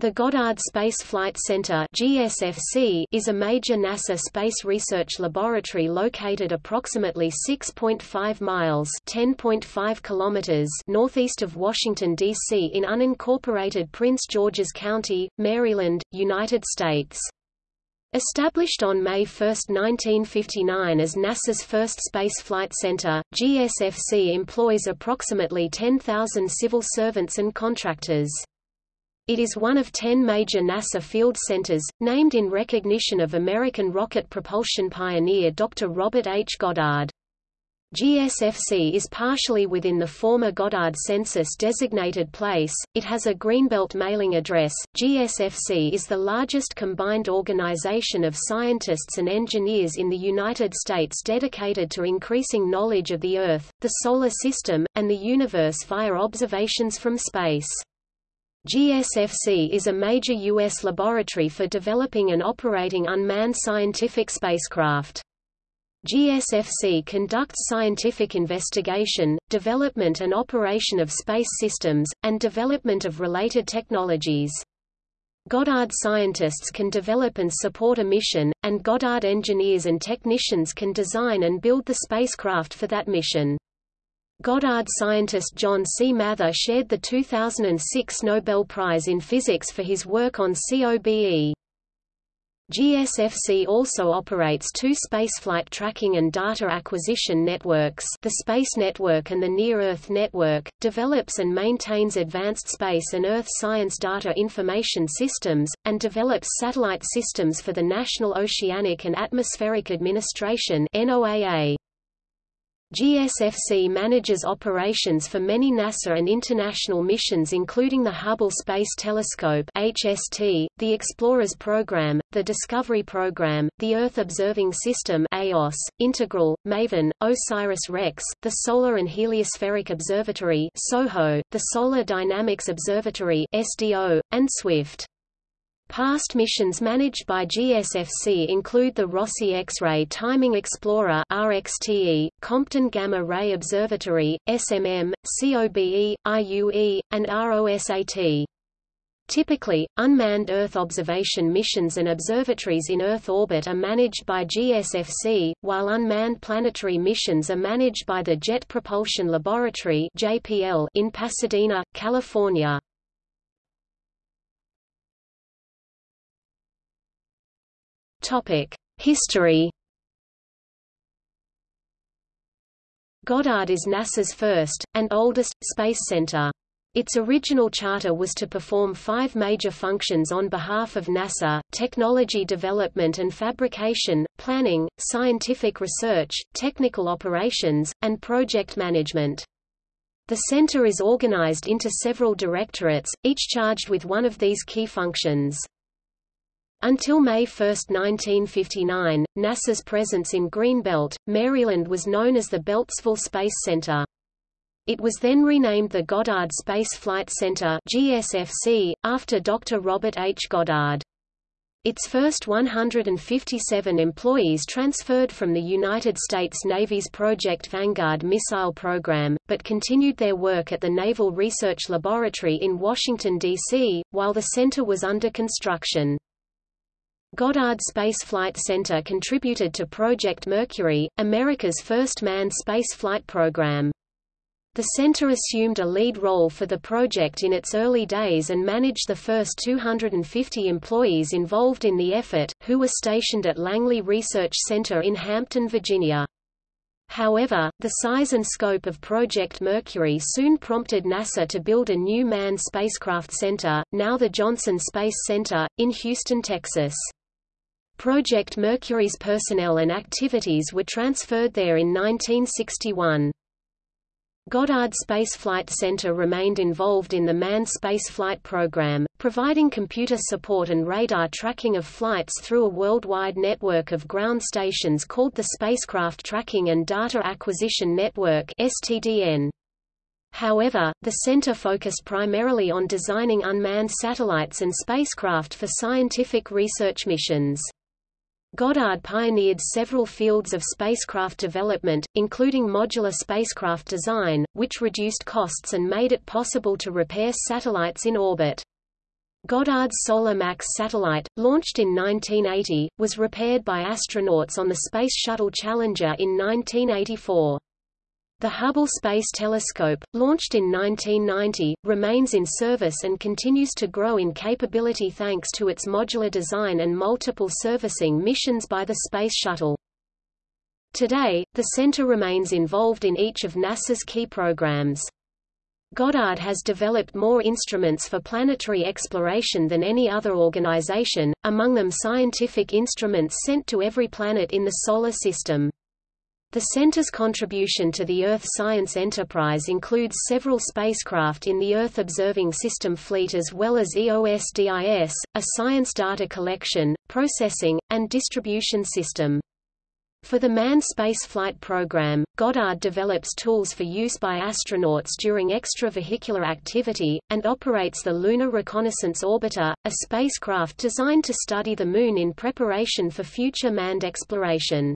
The Goddard Space Flight Center (GSFC) is a major NASA space research laboratory located approximately 6.5 miles (10.5 kilometers) northeast of Washington D.C. in unincorporated Prince George's County, Maryland, United States. Established on May 1, 1959 as NASA's first space flight center, GSFC employs approximately 10,000 civil servants and contractors. It is one of ten major NASA field centers, named in recognition of American rocket propulsion pioneer Dr. Robert H. Goddard. GSFC is partially within the former Goddard census-designated place. It has a Greenbelt mailing address. GSFC is the largest combined organization of scientists and engineers in the United States dedicated to increasing knowledge of the Earth, the Solar System, and the universe via observations from space. GSFC is a major U.S. laboratory for developing and operating unmanned scientific spacecraft. GSFC conducts scientific investigation, development and operation of space systems, and development of related technologies. Goddard scientists can develop and support a mission, and Goddard engineers and technicians can design and build the spacecraft for that mission. Goddard scientist John C. Mather shared the 2006 Nobel Prize in Physics for his work on COBE. GSFC also operates two spaceflight tracking and data acquisition networks the Space Network and the Near-Earth Network, develops and maintains advanced space and Earth science data information systems, and develops satellite systems for the National Oceanic and Atmospheric Administration NOAA. GSFC manages operations for many NASA and international missions including the Hubble Space Telescope HST, the Explorers Program, the Discovery Program, the Earth Observing System EOS, Integral, MAVEN, OSIRIS-REx, the Solar and Heliospheric Observatory SOHO, the Solar Dynamics Observatory SDO, and SWIFT. Past missions managed by GSFC include the Rossi X-ray Timing Explorer RXTE, Compton Gamma Ray Observatory, SMM, COBE, IUE, and ROSAT. Typically, unmanned Earth observation missions and observatories in Earth orbit are managed by GSFC, while unmanned planetary missions are managed by the Jet Propulsion Laboratory in Pasadena, California. History Goddard is NASA's first, and oldest, space center. Its original charter was to perform five major functions on behalf of NASA, technology development and fabrication, planning, scientific research, technical operations, and project management. The center is organized into several directorates, each charged with one of these key functions. Until May 1, 1959, NASA's presence in Greenbelt, Maryland was known as the Beltsville Space Center. It was then renamed the Goddard Space Flight Center GSFC, after Dr. Robert H. Goddard. Its first 157 employees transferred from the United States Navy's Project Vanguard missile program, but continued their work at the Naval Research Laboratory in Washington, D.C., while the center was under construction. Goddard Space Flight Center contributed to Project Mercury, America's first manned spaceflight program. The center assumed a lead role for the project in its early days and managed the first 250 employees involved in the effort, who were stationed at Langley Research Center in Hampton, Virginia. However, the size and scope of Project Mercury soon prompted NASA to build a new manned spacecraft center, now the Johnson Space Center, in Houston, Texas. Project Mercury's personnel and activities were transferred there in 1961. Goddard Space Flight Center remained involved in the manned spaceflight program, providing computer support and radar tracking of flights through a worldwide network of ground stations called the Spacecraft Tracking and Data Acquisition Network STDN. However, the center focused primarily on designing unmanned satellites and spacecraft for scientific research missions. Goddard pioneered several fields of spacecraft development, including modular spacecraft design, which reduced costs and made it possible to repair satellites in orbit. Goddard's Solar Max satellite, launched in 1980, was repaired by astronauts on the Space Shuttle Challenger in 1984. The Hubble Space Telescope, launched in 1990, remains in service and continues to grow in capability thanks to its modular design and multiple servicing missions by the Space Shuttle. Today, the center remains involved in each of NASA's key programs. Goddard has developed more instruments for planetary exploration than any other organization, among them scientific instruments sent to every planet in the Solar System. The center's contribution to the Earth science enterprise includes several spacecraft in the Earth Observing System fleet as well as EOSDIS, a science data collection, processing, and distribution system. For the manned spaceflight program, Goddard develops tools for use by astronauts during extravehicular activity, and operates the Lunar Reconnaissance Orbiter, a spacecraft designed to study the Moon in preparation for future manned exploration.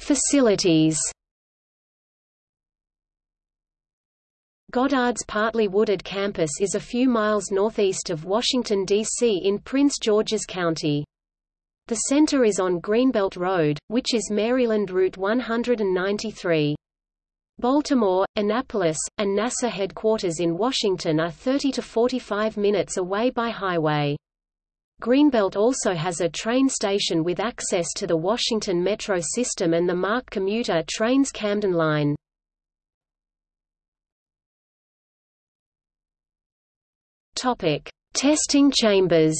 Facilities Goddard's partly wooded campus is a few miles northeast of Washington, D.C. in Prince George's County. The center is on Greenbelt Road, which is Maryland Route 193. Baltimore, Annapolis, and NASA headquarters in Washington are 30 to 45 minutes away by highway. Greenbelt also has a train station with access to the Washington Metro system and the MARC commuter trains Camden Line. Topic: Testing chambers.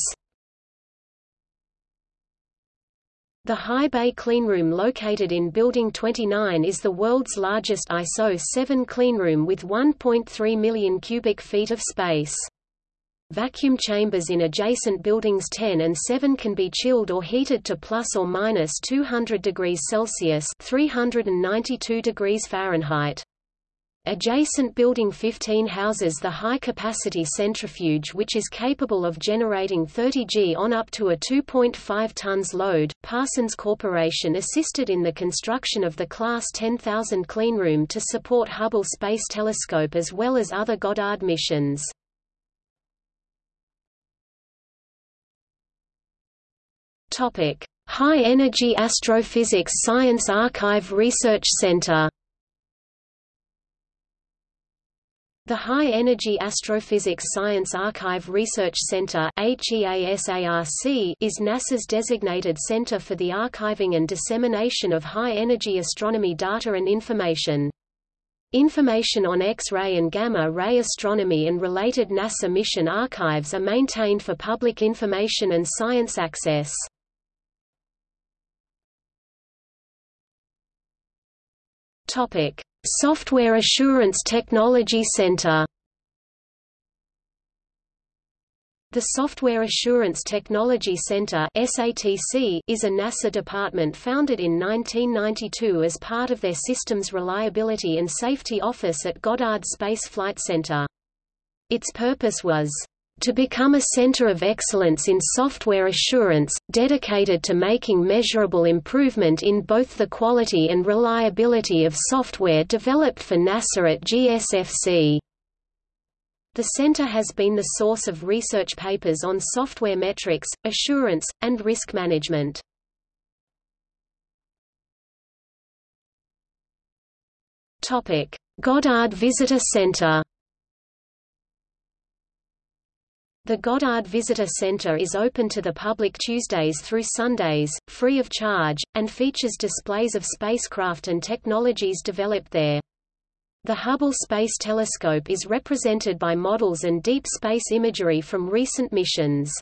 The High Bay Cleanroom located in Building 29 is the world's largest ISO 7 cleanroom with 1.3 million cubic feet of space. Vacuum chambers in adjacent buildings 10 and 7 can be chilled or heated to plus or minus 200 degrees Celsius (392 degrees Fahrenheit). Adjacent Building 15 houses the high-capacity centrifuge which is capable of generating 30 G on up to a 2.5 tons load. Parsons Corporation assisted in the construction of the Class 10,000 cleanroom to support Hubble Space Telescope as well as other Goddard missions. Topic: High Energy Astrophysics Science Archive Research Center The High Energy Astrophysics Science Archive Research Center is NASA's designated center for the archiving and dissemination of high-energy astronomy data and information. Information on X-ray and gamma-ray astronomy and related NASA mission archives are maintained for public information and science access. Topic: Software Assurance Technology Center The Software Assurance Technology Center (SATC) is a NASA department founded in 1992 as part of their Systems Reliability and Safety Office at Goddard Space Flight Center. Its purpose was to become a center of excellence in software assurance, dedicated to making measurable improvement in both the quality and reliability of software developed for NASA at GSFC. The center has been the source of research papers on software metrics, assurance, and risk management. Goddard Visitor Center The Goddard Visitor Center is open to the public Tuesdays through Sundays, free of charge, and features displays of spacecraft and technologies developed there. The Hubble Space Telescope is represented by models and deep space imagery from recent missions.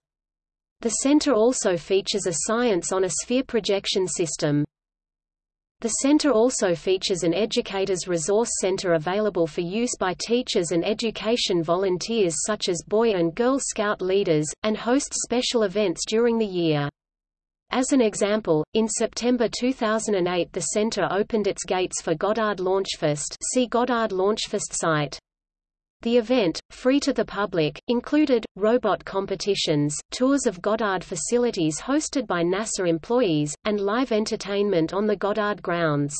The center also features a Science on a Sphere projection system. The center also features an Educators Resource Center available for use by teachers and education volunteers such as Boy and Girl Scout leaders, and hosts special events during the year. As an example, in September 2008 the center opened its gates for Goddard Launchfest see Goddard Launchfest site. The event, free to the public, included, robot competitions, tours of Goddard facilities hosted by NASA employees, and live entertainment on the Goddard grounds.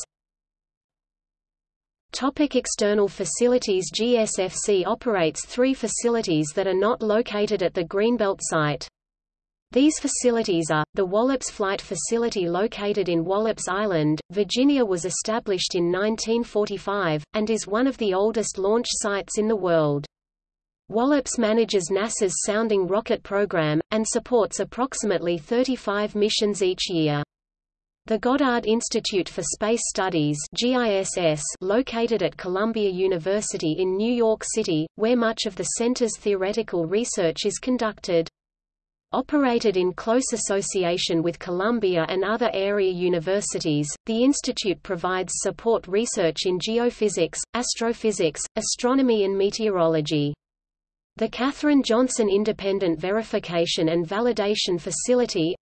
Topic external facilities GSFC operates three facilities that are not located at the Greenbelt site. These facilities are, the Wallops Flight Facility located in Wallops Island, Virginia was established in 1945, and is one of the oldest launch sites in the world. Wallops manages NASA's Sounding Rocket program, and supports approximately 35 missions each year. The Goddard Institute for Space Studies GISS, located at Columbia University in New York City, where much of the center's theoretical research is conducted. Operated in close association with Columbia and other area universities, the institute provides support research in geophysics, astrophysics, astronomy and meteorology. The Katherine Johnson Independent Verification and Validation Facility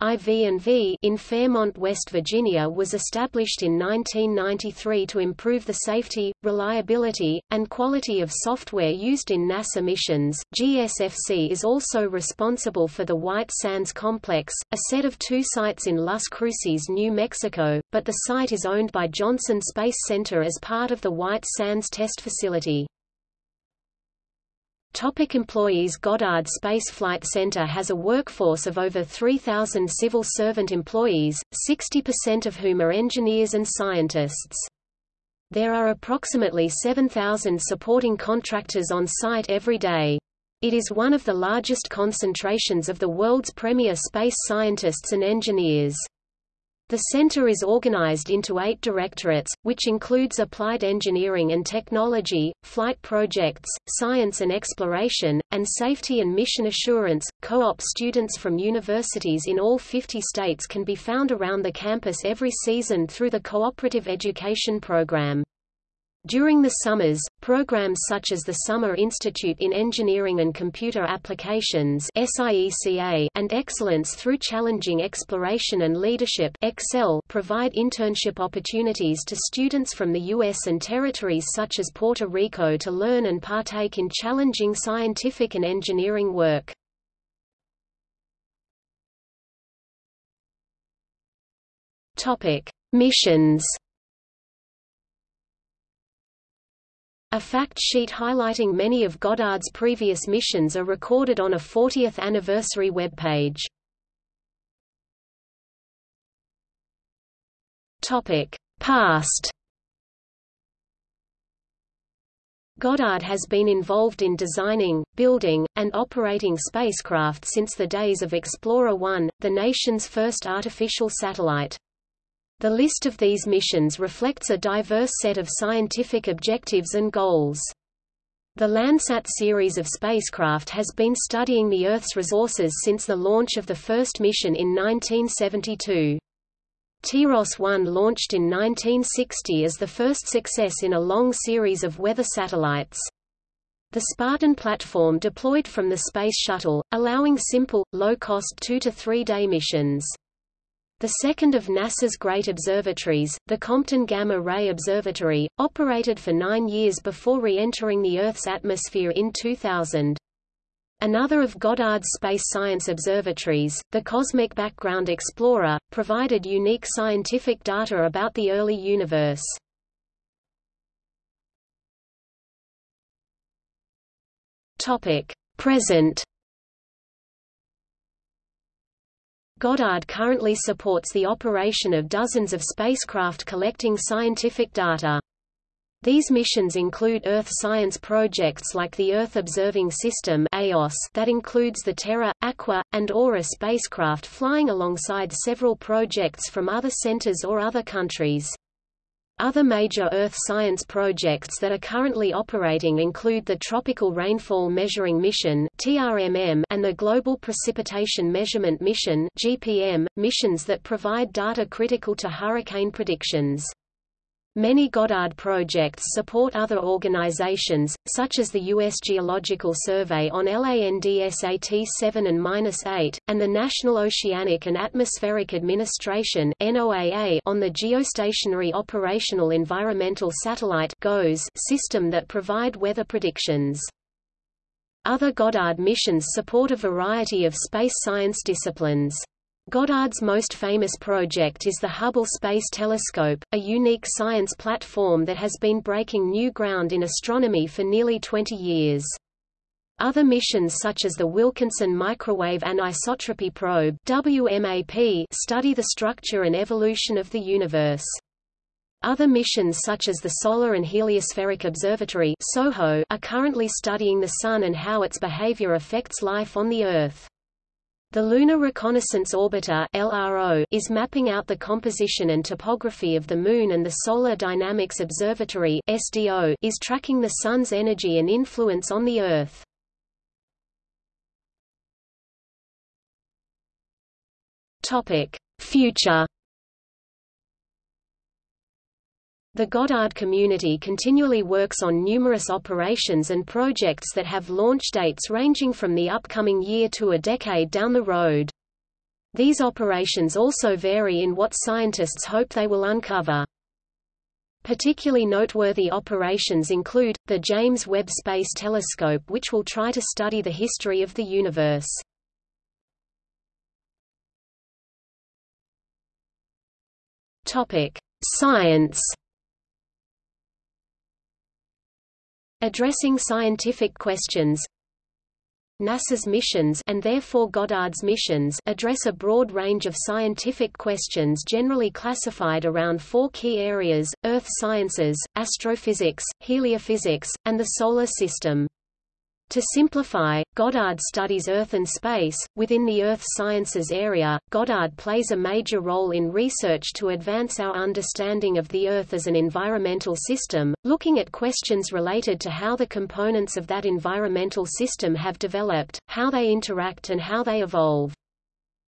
in Fairmont, West Virginia was established in 1993 to improve the safety, reliability, and quality of software used in NASA missions. GSFC is also responsible for the White Sands Complex, a set of two sites in Las Cruces, New Mexico, but the site is owned by Johnson Space Center as part of the White Sands Test Facility. Topic employees Goddard Space Flight Center has a workforce of over 3,000 civil servant employees, 60% of whom are engineers and scientists. There are approximately 7,000 supporting contractors on site every day. It is one of the largest concentrations of the world's premier space scientists and engineers. The center is organized into eight directorates, which includes applied engineering and technology, flight projects, science and exploration, and safety and mission assurance. Co-op students from universities in all 50 states can be found around the campus every season through the Cooperative Education Program. During the summers, programs such as the Summer Institute in Engineering and Computer Applications and Excellence through Challenging Exploration and Leadership provide internship opportunities to students from the U.S. and territories such as Puerto Rico to learn and partake in challenging scientific and engineering work. Missions A fact sheet highlighting many of Goddard's previous missions are recorded on a 40th anniversary webpage. Topic: Past. Goddard has been involved in designing, building, and operating spacecraft since the days of Explorer 1, the nation's first artificial satellite. The list of these missions reflects a diverse set of scientific objectives and goals. The Landsat series of spacecraft has been studying the Earth's resources since the launch of the first mission in 1972. TIROS-1 launched in 1960 as the first success in a long series of weather satellites. The Spartan platform deployed from the Space Shuttle, allowing simple, low-cost two- to three-day missions. The second of NASA's great observatories, the Compton Gamma Ray Observatory, operated for nine years before re-entering the Earth's atmosphere in 2000. Another of Goddard's space science observatories, the Cosmic Background Explorer, provided unique scientific data about the early universe. Present Goddard currently supports the operation of dozens of spacecraft collecting scientific data. These missions include Earth science projects like the Earth Observing System that includes the Terra, Aqua, and Aura spacecraft flying alongside several projects from other centers or other countries. Other major Earth science projects that are currently operating include the Tropical Rainfall Measuring Mission and the Global Precipitation Measurement Mission missions that provide data critical to hurricane predictions. Many Goddard projects support other organizations, such as the U.S. Geological Survey on LANDSAT 7 and 8, and the National Oceanic and Atmospheric Administration on the Geostationary Operational Environmental Satellite system that provide weather predictions. Other Goddard missions support a variety of space science disciplines. Goddard's most famous project is the Hubble Space Telescope, a unique science platform that has been breaking new ground in astronomy for nearly 20 years. Other missions such as the Wilkinson Microwave Anisotropy Probe WMAP study the structure and evolution of the universe. Other missions such as the Solar and Heliospheric Observatory SOHO are currently studying the Sun and how its behavior affects life on the Earth. The Lunar Reconnaissance Orbiter LRO is mapping out the composition and topography of the Moon and the Solar Dynamics Observatory SDO is tracking the Sun's energy and influence on the Earth. Topic: Future The Goddard community continually works on numerous operations and projects that have launch dates ranging from the upcoming year to a decade down the road. These operations also vary in what scientists hope they will uncover. Particularly noteworthy operations include, the James Webb Space Telescope which will try to study the history of the universe. Science Addressing scientific questions NASA's missions and therefore Goddard's missions address a broad range of scientific questions generally classified around four key areas, Earth sciences, astrophysics, heliophysics, and the Solar System. To simplify, Goddard studies Earth and space. Within the Earth sciences area, Goddard plays a major role in research to advance our understanding of the Earth as an environmental system, looking at questions related to how the components of that environmental system have developed, how they interact and how they evolve.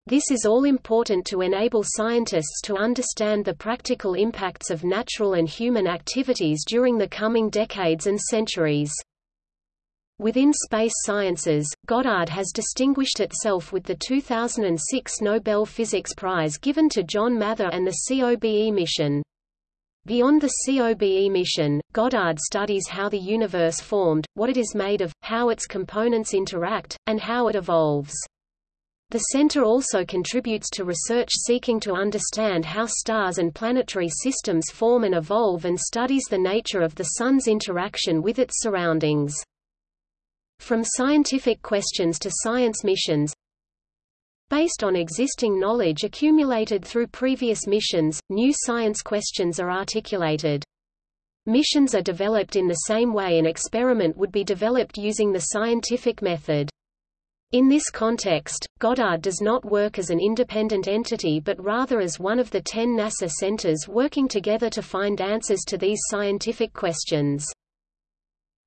This is all important to enable scientists to understand the practical impacts of natural and human activities during the coming decades and centuries. Within space sciences, Goddard has distinguished itself with the 2006 Nobel Physics Prize given to John Mather and the COBE mission. Beyond the COBE mission, Goddard studies how the universe formed, what it is made of, how its components interact, and how it evolves. The center also contributes to research seeking to understand how stars and planetary systems form and evolve and studies the nature of the Sun's interaction with its surroundings. From scientific questions to science missions Based on existing knowledge accumulated through previous missions, new science questions are articulated. Missions are developed in the same way an experiment would be developed using the scientific method. In this context, Goddard does not work as an independent entity but rather as one of the ten NASA centers working together to find answers to these scientific questions.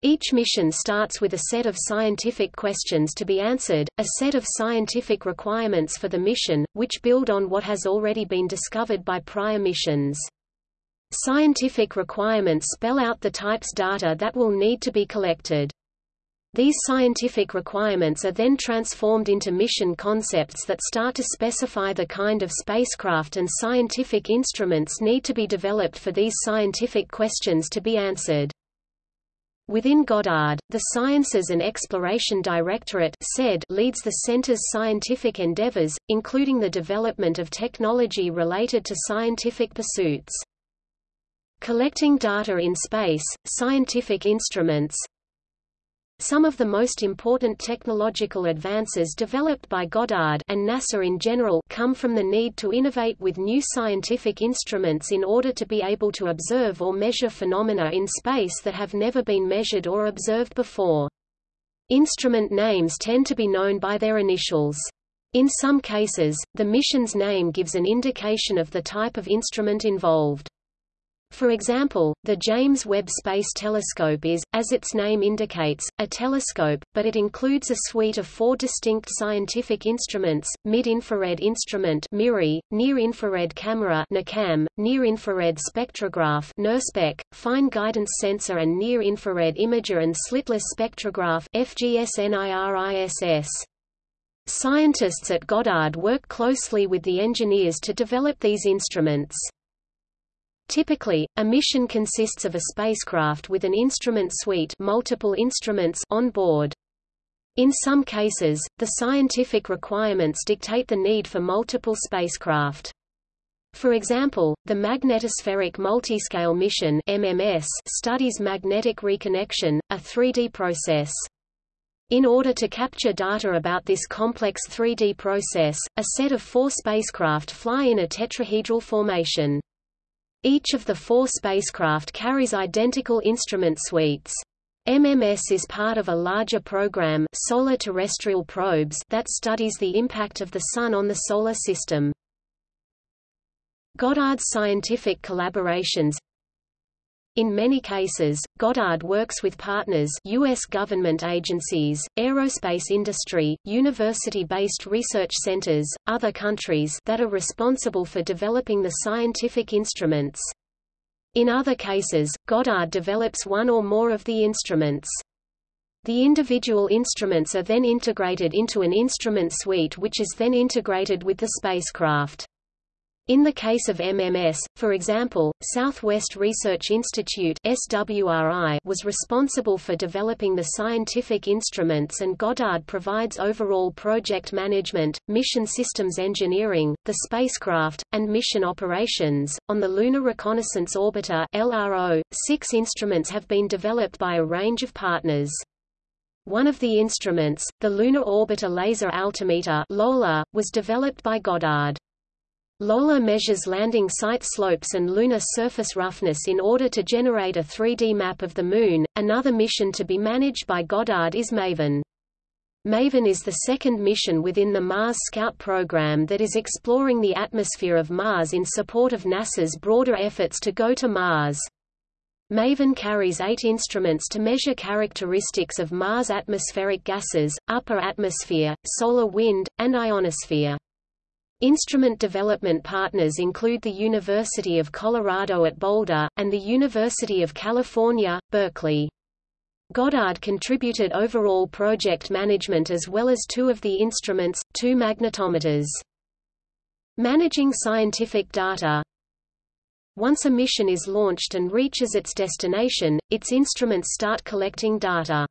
Each mission starts with a set of scientific questions to be answered, a set of scientific requirements for the mission, which build on what has already been discovered by prior missions. Scientific requirements spell out the types of data that will need to be collected. These scientific requirements are then transformed into mission concepts that start to specify the kind of spacecraft and scientific instruments need to be developed for these scientific questions to be answered. Within Goddard, the Sciences and Exploration Directorate leads the center's scientific endeavors, including the development of technology related to scientific pursuits. Collecting data in space, scientific instruments, some of the most important technological advances developed by Goddard and NASA in general come from the need to innovate with new scientific instruments in order to be able to observe or measure phenomena in space that have never been measured or observed before. Instrument names tend to be known by their initials. In some cases, the mission's name gives an indication of the type of instrument involved. For example, the James Webb Space Telescope is, as its name indicates, a telescope, but it includes a suite of four distinct scientific instruments, mid-infrared instrument MIRI, near-infrared camera NIRCam, near-infrared spectrograph NIRSPEC, fine guidance sensor and near-infrared imager and slitless spectrograph. Scientists at Goddard work closely with the engineers to develop these instruments. Typically, a mission consists of a spacecraft with an instrument suite multiple instruments on board. In some cases, the scientific requirements dictate the need for multiple spacecraft. For example, the Magnetospheric Multiscale Mission MMS studies magnetic reconnection, a 3D process. In order to capture data about this complex 3D process, a set of four spacecraft fly in a tetrahedral formation. Each of the four spacecraft carries identical instrument suites. MMS is part of a larger program Solar Terrestrial Probes that studies the impact of the Sun on the Solar System. Goddard's scientific collaborations in many cases, Goddard works with partners U.S. government agencies, aerospace industry, university-based research centers, other countries that are responsible for developing the scientific instruments. In other cases, Goddard develops one or more of the instruments. The individual instruments are then integrated into an instrument suite which is then integrated with the spacecraft. In the case of MMS, for example, Southwest Research Institute SWRI was responsible for developing the scientific instruments and Goddard provides overall project management, mission systems engineering, the spacecraft, and mission operations. On the Lunar Reconnaissance Orbiter LRO, six instruments have been developed by a range of partners. One of the instruments, the Lunar Orbiter Laser Altimeter LOLA, was developed by Goddard. LOLA measures landing site slopes and lunar surface roughness in order to generate a 3D map of the Moon. Another mission to be managed by Goddard is MAVEN. MAVEN is the second mission within the Mars Scout program that is exploring the atmosphere of Mars in support of NASA's broader efforts to go to Mars. MAVEN carries eight instruments to measure characteristics of Mars' atmospheric gases, upper atmosphere, solar wind, and ionosphere. Instrument development partners include the University of Colorado at Boulder, and the University of California, Berkeley. Goddard contributed overall project management as well as two of the instruments, two magnetometers. Managing scientific data Once a mission is launched and reaches its destination, its instruments start collecting data.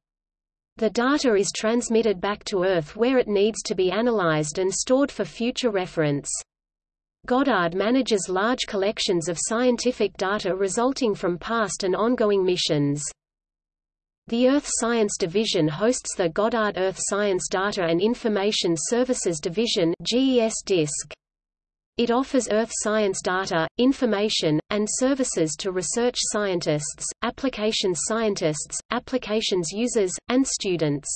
The data is transmitted back to Earth where it needs to be analyzed and stored for future reference. Goddard manages large collections of scientific data resulting from past and ongoing missions. The Earth Science Division hosts the Goddard Earth Science Data and Information Services Division GES DISC. It offers earth science data, information, and services to research scientists, applications scientists, applications users, and students.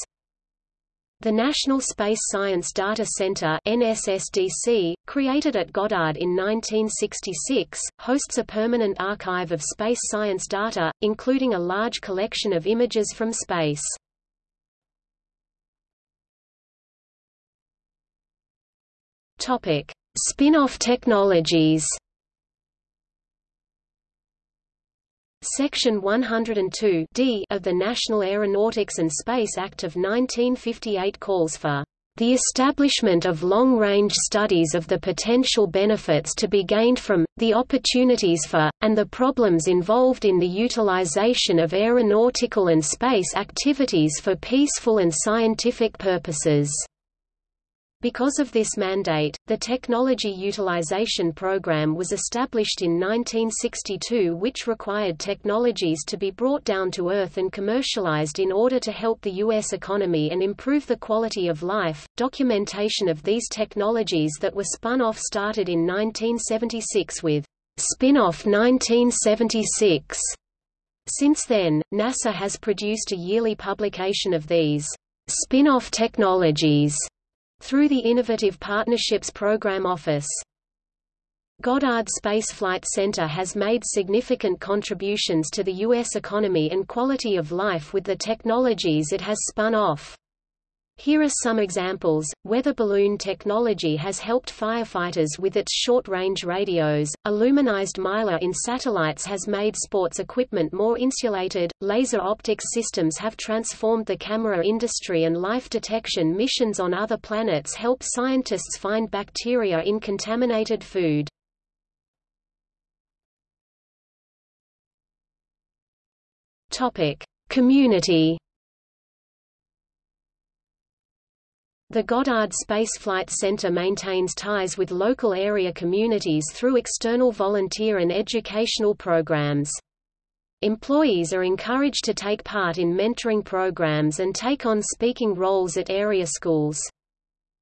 The National Space Science Data Center NSSDC, created at Goddard in 1966, hosts a permanent archive of space science data, including a large collection of images from space. Topic: Spin-off technologies Section 102 D of the National Aeronautics and Space Act of 1958 calls for the establishment of long-range studies of the potential benefits to be gained from, the opportunities for, and the problems involved in the utilization of aeronautical and space activities for peaceful and scientific purposes. Because of this mandate, the Technology Utilization Program was established in 1962 which required technologies to be brought down to Earth and commercialized in order to help the U.S. economy and improve the quality of life. Documentation of these technologies that were spun off started in 1976 with Spin-off 1976. Since then, NASA has produced a yearly publication of these spin-off technologies through the Innovative Partnerships Program Office. Goddard Space Flight Center has made significant contributions to the U.S. economy and quality of life with the technologies it has spun off. Here are some examples. Weather balloon technology has helped firefighters with its short-range radios. Aluminized mylar in satellites has made sports equipment more insulated. Laser optics systems have transformed the camera industry and life detection missions on other planets help scientists find bacteria in contaminated food. Topic: Community The Goddard Space Flight Center maintains ties with local area communities through external volunteer and educational programs. Employees are encouraged to take part in mentoring programs and take on speaking roles at area schools.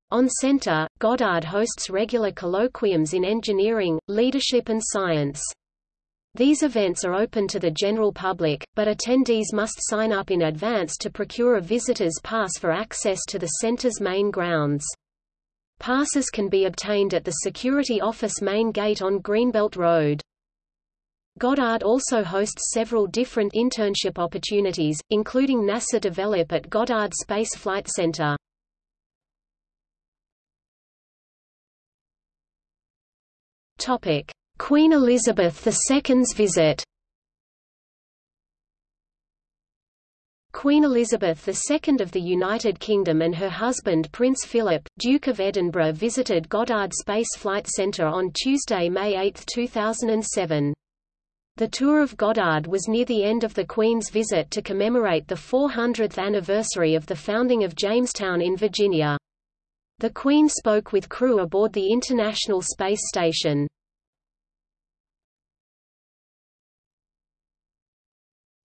On center, Goddard hosts regular colloquiums in engineering, leadership and science. These events are open to the general public, but attendees must sign up in advance to procure a visitor's pass for access to the center's main grounds. Passes can be obtained at the security office main gate on Greenbelt Road. Goddard also hosts several different internship opportunities, including NASA Develop at Goddard Space Flight Center. Queen Elizabeth II's visit Queen Elizabeth II of the United Kingdom and her husband Prince Philip, Duke of Edinburgh visited Goddard Space Flight Centre on Tuesday, May 8, 2007. The tour of Goddard was near the end of the Queen's visit to commemorate the 400th anniversary of the founding of Jamestown in Virginia. The Queen spoke with crew aboard the International Space Station.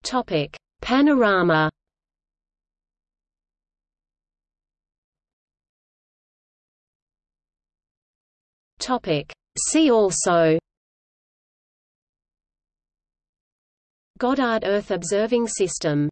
Topic: Panorama. Topic: See also. Goddard Earth Observing System